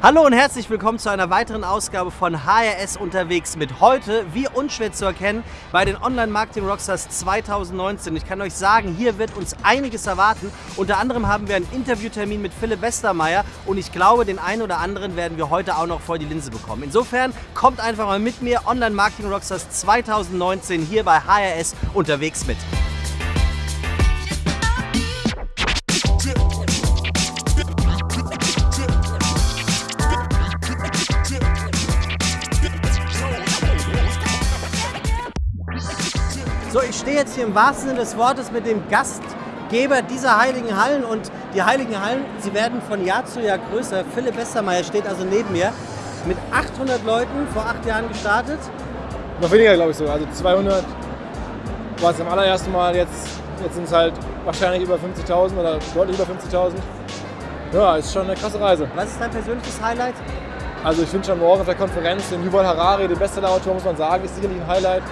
Hallo und herzlich willkommen zu einer weiteren Ausgabe von HRS unterwegs mit heute, wie unschwer zu erkennen, bei den Online Marketing Rockstars 2019. Ich kann euch sagen, hier wird uns einiges erwarten. Unter anderem haben wir einen Interviewtermin mit Philipp Westermeier und ich glaube, den einen oder anderen werden wir heute auch noch vor die Linse bekommen. Insofern kommt einfach mal mit mir Online Marketing Rockstars 2019 hier bei HRS unterwegs mit. Stehe jetzt hier im wahrsten Sinne des Wortes mit dem Gastgeber dieser Heiligen Hallen und die Heiligen Hallen, sie werden von Jahr zu Jahr größer. Philipp Westermeier steht also neben mir mit 800 Leuten vor acht Jahren gestartet. Noch weniger, glaube ich so. Also 200 war es am allerersten Mal. Jetzt, jetzt sind es halt wahrscheinlich über 50.000 oder deutlich über 50.000. Ja, ist schon eine krasse Reise. Was ist dein persönliches Highlight? Also ich finde schon morgen auf der Konferenz den Yuval Harari, den Bestsellerautor, muss man sagen, ist sicherlich ein Highlight.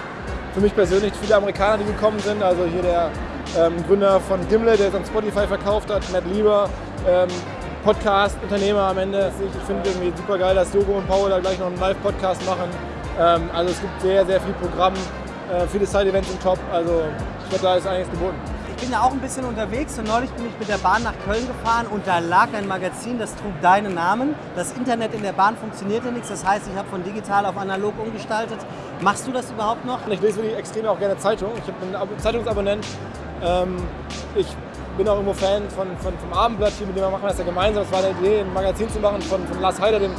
Für mich persönlich viele Amerikaner, die gekommen sind. Also hier der ähm, Gründer von Gimlet, der es an Spotify verkauft hat, Matt Lieber, ähm, Podcast-Unternehmer am Ende. Ich finde irgendwie super geil, dass Dogo und Paul da gleich noch einen Live-Podcast machen. Ähm, also es gibt sehr, sehr viel Programm, äh, viele Side-Events im Top. Also ich glaube, da ist einiges geboten. Ich bin ja auch ein bisschen unterwegs und neulich bin ich mit der Bahn nach Köln gefahren und da lag ein Magazin, das trug deinen Namen. Das Internet in der Bahn funktionierte nichts, das heißt, ich habe von digital auf analog umgestaltet. Machst du das überhaupt noch? Ich lese wirklich extrem auch gerne Zeitung. Ich bin ein Zeitungsabonnent. Ähm, ich bin auch irgendwo Fan von, von, vom Abendblatt hier, mit dem wir machen das ja gemeinsam. Es war eine Idee, ein Magazin zu machen von, von Lars Heider, dem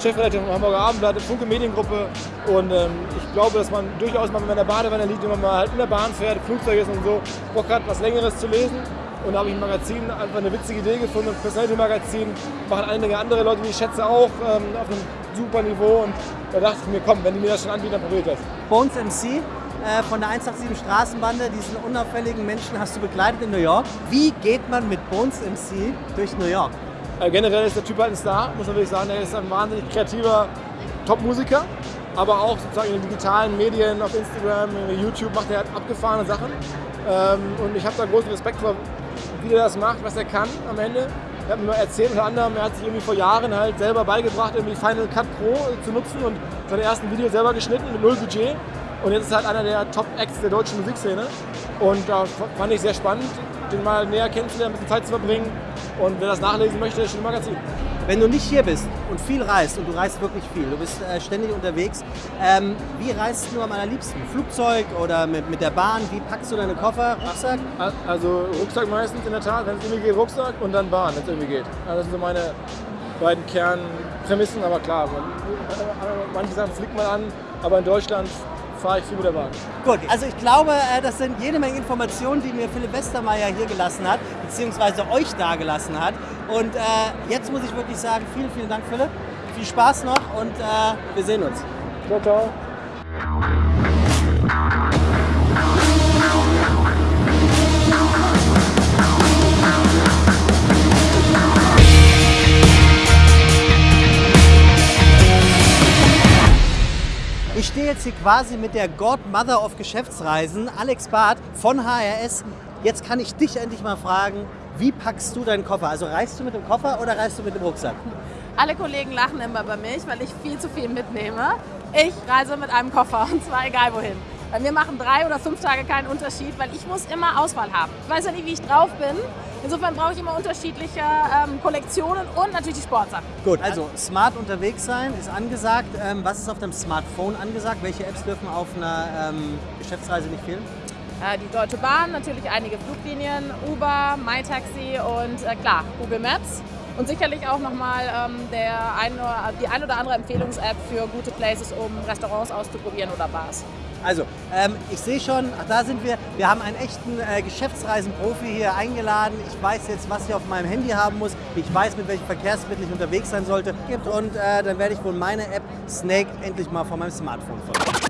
Chefredakteur vom Hamburger Abendblatt, Funke Mediengruppe. Und ähm, ich glaube, dass man durchaus mal, wenn man in der Badewanne liegt, wenn man mal halt in der Bahn fährt, Flugzeug ist und so, Bock hat, was Längeres zu lesen. Und da habe ich ein Magazin, einfach eine witzige Idee gefunden, ein Personality-Magazin, machen einige andere Leute, die ich schätze, auch ähm, auf einem super Niveau. Und da dachte ich mir, komm, wenn die mir das schon anbieten, dann probiert das. Bones MC äh, von der 187 Straßenbande, diesen unauffälligen Menschen hast du begleitet in New York. Wie geht man mit Bones MC durch New York? Äh, generell ist der Typ halt ein Star, muss man wirklich sagen. Er ist ein wahnsinnig kreativer Top-Musiker, aber auch sozusagen in den digitalen Medien, auf Instagram, YouTube macht er halt abgefahrene Sachen. Ähm, und ich habe da großen Respekt vor, wie er das macht, was er kann am Ende. Er hat mir erzählt, unter anderem, er hat sich irgendwie vor Jahren halt selber beigebracht, irgendwie Final Cut Pro zu nutzen und seine ersten Videos selber geschnitten mit null Budget. Und jetzt ist er halt einer der Top-Acts der deutschen Musikszene. Und da fand ich sehr spannend, den mal näher kennenzulernen, ein bisschen Zeit zu verbringen. Und wer das nachlesen möchte, ist ein Magazin. Wenn du nicht hier bist und viel reist, und du reist wirklich viel, du bist äh, ständig unterwegs, ähm, wie reist du am allerliebsten? Flugzeug oder mit, mit der Bahn? Wie packst du deine Koffer? Rucksack? Also Rucksack meistens in der Tat, wenn es irgendwie geht, Rucksack und dann Bahn, wenn es irgendwie geht. Also das sind so meine beiden Kernprämissen, aber klar, man, manche Sachen fliegt man an, aber in Deutschland fahre ich viel mit der Bahn. Gut, also ich glaube, äh, das sind jede Menge Informationen, die mir Philipp Westermeier hier gelassen hat, beziehungsweise euch da gelassen hat. Und äh, jetzt muss ich wirklich sagen, vielen, vielen Dank, Philipp. Viel Spaß noch und äh, wir sehen uns. Ciao, ciao. Ich stehe jetzt hier quasi mit der Godmother of Geschäftsreisen, Alex Barth von HRS. Jetzt kann ich dich endlich mal fragen, wie packst du deinen Koffer? Also reist du mit dem Koffer oder reist du mit dem Rucksack? Alle Kollegen lachen immer bei mich, weil ich viel zu viel mitnehme. Ich reise mit einem Koffer und zwar egal wohin. Bei mir machen drei oder fünf Tage keinen Unterschied, weil ich muss immer Auswahl haben. Ich weiß ja nicht, wie ich drauf bin. Insofern brauche ich immer unterschiedliche ähm, Kollektionen und natürlich die Sportsachen. Gut, also smart unterwegs sein ist angesagt. Ähm, was ist auf dem Smartphone angesagt? Welche Apps dürfen auf einer ähm, Geschäftsreise nicht fehlen? Äh, die Deutsche Bahn, natürlich einige Fluglinien, Uber, MyTaxi und äh, klar, Google Maps. Und sicherlich auch nochmal ähm, ein, die ein oder andere Empfehlungs-App für gute Places, um Restaurants auszuprobieren oder Bars. Also, ähm, ich sehe schon, ach, da sind wir. Wir haben einen echten äh, Geschäftsreisenprofi hier eingeladen. Ich weiß jetzt, was ich auf meinem Handy haben muss. Ich weiß, mit welchen Verkehrsmitteln ich unterwegs sein sollte. Und äh, dann werde ich wohl meine App Snake endlich mal von meinem Smartphone folgen.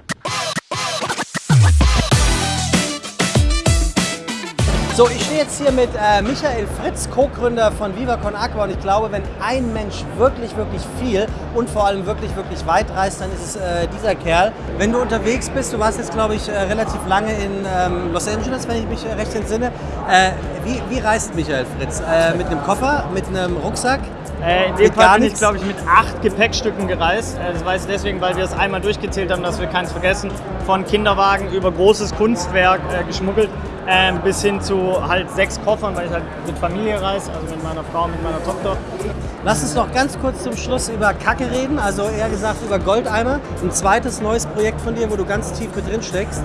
So, ich stehe jetzt hier mit äh, Michael Fritz, Co-Gründer von Viva Con Aqua und ich glaube, wenn ein Mensch wirklich, wirklich viel und vor allem wirklich, wirklich weit reist, dann ist es äh, dieser Kerl. Wenn du unterwegs bist, du warst jetzt, glaube ich, äh, relativ lange in ähm, Los Angeles, wenn ich mich äh, recht entsinne. Äh, wie, wie reist Michael Fritz? Äh, mit einem Koffer, mit einem Rucksack? In dem Fall bin ich, glaube ich, mit acht Gepäckstücken gereist. Das weiß ich deswegen, weil wir es einmal durchgezählt haben, dass wir keins vergessen. Von Kinderwagen über großes Kunstwerk geschmuggelt äh, bis hin zu halt sechs Koffern, weil ich halt mit Familie reise, also mit meiner Frau, mit meiner Tochter. Lass uns noch ganz kurz zum Schluss über Kacke reden, also eher gesagt über Goldeimer. Ein zweites neues Projekt von dir, wo du ganz tief mit drin steckst.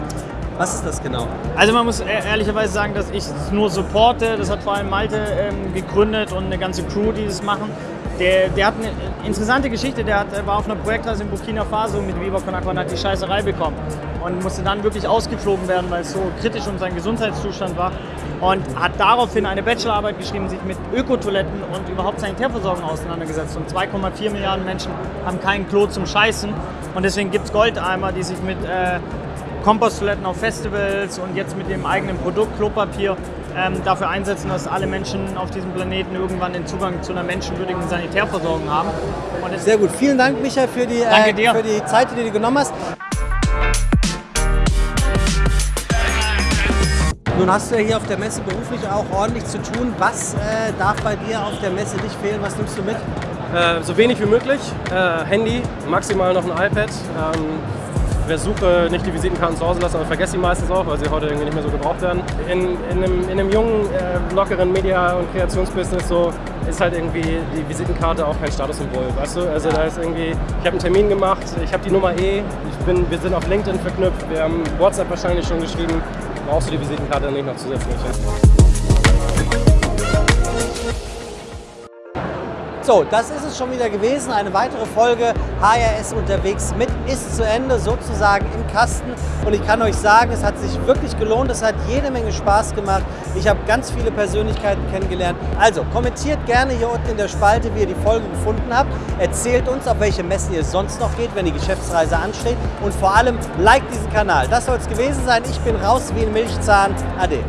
Was ist das genau? Also man muss e- ehrlicherweise sagen, dass ich es nur supporte. Das hat vor allem Malte ähm, gegründet und eine ganze Crew, die das machen. Der, der hat eine interessante Geschichte. Der hat, war auf einer Projektreise in Burkina Faso mit Viva Con Aqua und hat die Scheißerei bekommen. Und musste dann wirklich ausgeflogen werden, weil es so kritisch um seinen Gesundheitszustand war. Und hat daraufhin eine Bachelorarbeit geschrieben, sich mit Ökotoiletten und überhaupt Sanitärversorgung auseinandergesetzt. Und 2,4 Milliarden Menschen haben kein Klo zum Scheißen. Und deswegen gibt es Goldeimer, die sich mit äh, Komposttoiletten auf Festivals und jetzt mit dem eigenen Produkt Klopapier ähm, dafür einsetzen, dass alle Menschen auf diesem Planeten irgendwann den Zugang zu einer menschenwürdigen Sanitärversorgung haben. Sehr gut. Vielen Dank, Micha, für die, äh, für die Zeit, die du genommen hast. Nun hast du ja hier auf der Messe beruflich auch ordentlich zu tun. Was äh, darf bei dir auf der Messe nicht fehlen? Was nimmst du mit? Äh, so wenig wie möglich. Äh, Handy, maximal noch ein iPad. Ähm, versuche nicht die Visitenkarten zu Hause lassen, aber vergesse sie meistens auch, weil sie heute irgendwie nicht mehr so gebraucht werden. In, in, einem, in einem jungen, äh, lockeren Media- und Kreationsbusiness so ist halt irgendwie die Visitenkarte auch kein Statussymbol, weißt du? Also da ist irgendwie, ich habe einen Termin gemacht, ich habe die Nummer E, ich bin, wir sind auf LinkedIn verknüpft, wir haben WhatsApp wahrscheinlich schon geschrieben, brauchst du die Visitenkarte nicht noch zusätzlich. So, das ist es schon wieder gewesen. Eine weitere Folge HRS unterwegs mit ist zu Ende, sozusagen im Kasten. Und ich kann euch sagen, es hat sich wirklich gelohnt. Es hat jede Menge Spaß gemacht. Ich habe ganz viele Persönlichkeiten kennengelernt. Also kommentiert gerne hier unten in der Spalte, wie ihr die Folge gefunden habt. Erzählt uns, auf welche Messen ihr sonst noch geht, wenn die Geschäftsreise ansteht. Und vor allem, liked diesen Kanal. Das soll es gewesen sein. Ich bin raus wie ein Milchzahn. Ade.